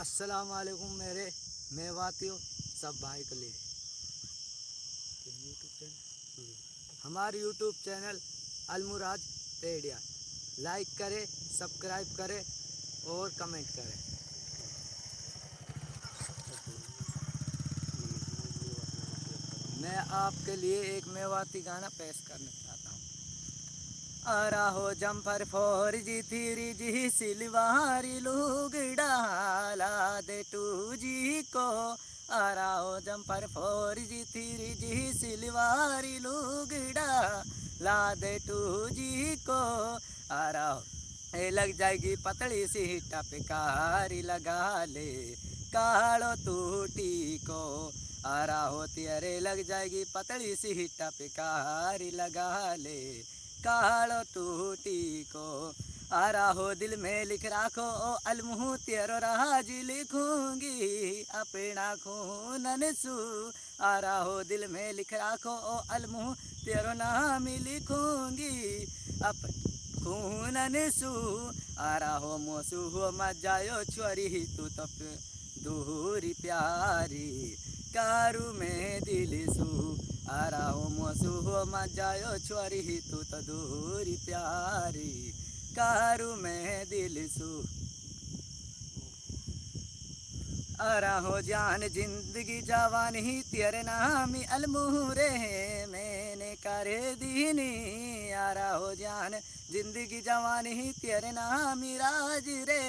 अस्सलाम वालेकुम मेरे मेवातियों सब भाई के लिए। हमारे यूट्यूब चैनल अलमुराज तेडिया लाइक करें सब्सक्राइब करें और कमेंट करें। मैं आपके लिए एक मेवाती गाना पेश करना चाहता हूँ। आरा हो jumper four G, three G, सिलवारी लुगड़ा ला दे टू जी को। आरा हो jumper four G, three G, सिलवारी लुगड़ा ला दे टू जी को। आरा हो, ए लग जाएगी पतली सी टपकारी लगा ले कालो टूटी को। आरा होती अरे लग जाएगी पतली सी टपकारी लगा ले कालो टूटी को। आरा हो दिल में लिख राखो, ओ अलमुह तेरो राज लिखूँगी। अपना खूनन सू आरा हो दिल में लिख राखो, ओ अलमुह तेरो नाम लिखूँगी। अप खूनन सू आरा हो मोसू, हो मजायो छोरी, तू तो दूरी प्यारी। कारू में दिल सू। आरा हो मोसू हो मजायो छोरी तू तो दूरी प्यारी। कारू में दिल सू। आरा हो जान ज़िंदगी जवानी तेरे नाम अलमूरे मैंने करे दीनी। आरा हो जान ज़िंदगी जवानी तेरे नाम राज रे।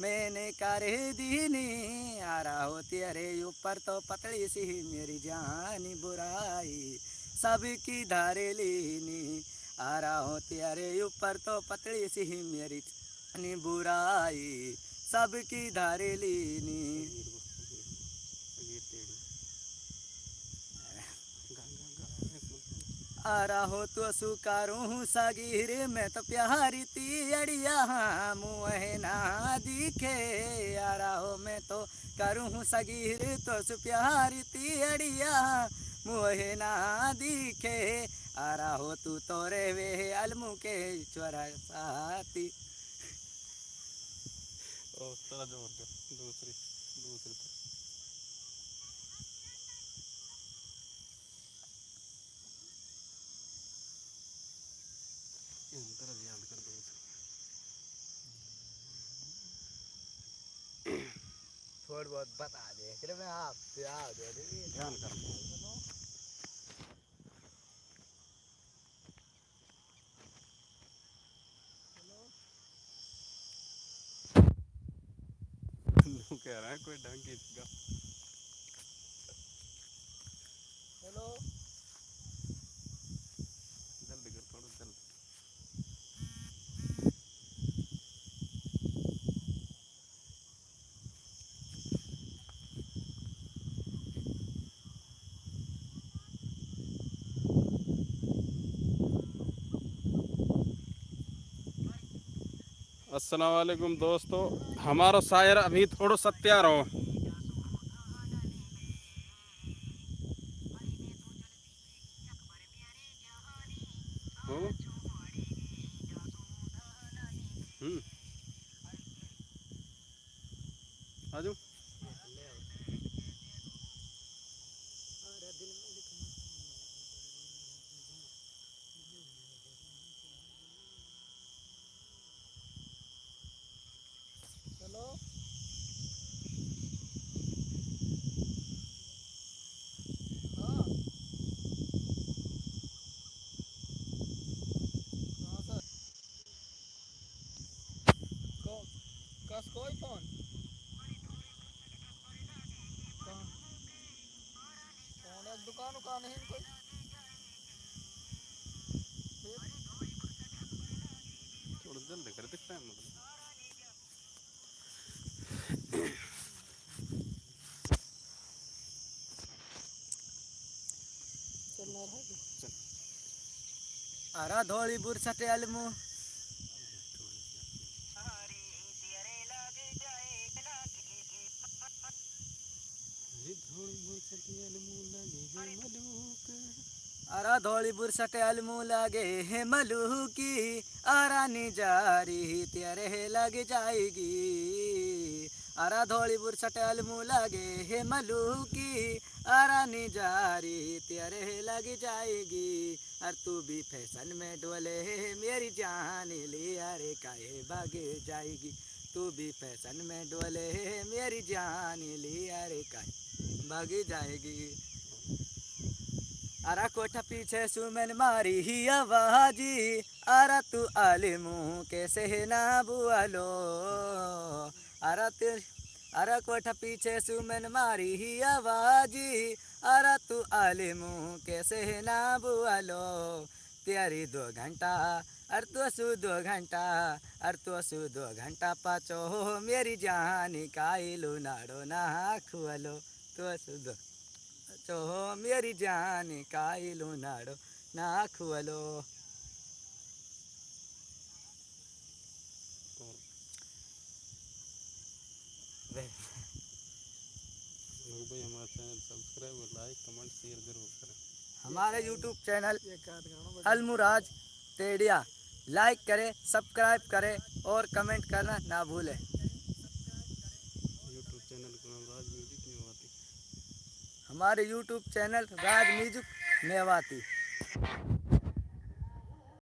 मैंने कर करे दीनी, आरा हो तेरे ऊपर तो पतली सी, मेरी जानी बुराई, सबकी धारे लीनी। आरा हो तेरे ऊपर तो पतली सी, मेरी जानी बुराई, सबकी धारे लीनी। आरा हो तो सुकारू सगीर में तो प्यारी ती तियड़िया मुँह ना दिखे। आरा हो मैं तो करूँ सगीर तो सु प्यारी तियड़िया मुँह ना दिखे। आरा हो तू तो रे वे अलमु के चोरा साथी। ओ दो दूसरी दूसरी थोड़ा बहुत बता दे फिर मैं आप आप दे ध्यान कर कह रहा है कोई ढंग की इसका हेलो जल्दी कर थोड़ा जल्दी अस्सलाम वालेकुम दोस्तों हमारा शायर अभी थोड़ा सा तैयार हो हो? हम्म आ जाओ हेलो हाँ हाँ सर को कस कोई फ़ोन कौन है दुकान उकान है कोई थोड़ा जल्दी कर दिखता है मतलब चलना रहा चल। अरा धोली बुरसटे अलमु अरा धोली बुरसटे अलमु लगे हे मलू की आरा निजारी तेरे लग जाएगी। अरा धोली बुरसट अलमू लगे हे मलूकी। अरा निजारी तेरे लग जाएगी। और तू भी फ़ैशन में डोले मेरी जान ले, अरे काहे भाग जाएगी। तू भी फ़ैशन में डोले, मेरी जान ले, अरे काहे भाग जाएगी। अरा कोठा पीछे सुमन मारी ही आवाजी अरा तू आले मुँह कैसे ना बुआलो अरा तू अरा कोठा पीछे सुमन मारी ही आवाजी अरा तू आले मुँह कैसे ना बुआलो तेरी दो घंटा अर तो सु दो घंटा अर तो सु दो घंटा पाचो हो मेरी जान काइलो नाड़ो ना खुअलो तो सु दो चो मेरी जान काइलो नाड़ो ना खुअलो भाई हमारा चैनल सब्सक्राइब और लाइक कमेंट शेयर ज़रूर करें हमारे यूट्यूब चैनल अलमुराज टेडिया लाइक करें सब्सक्राइब करें और कमेंट करना ना भूलें। यूट्यूब चैनल का नाम राज म्यूज़िक मेवाती हमारे YouTube channel Raj music Mewati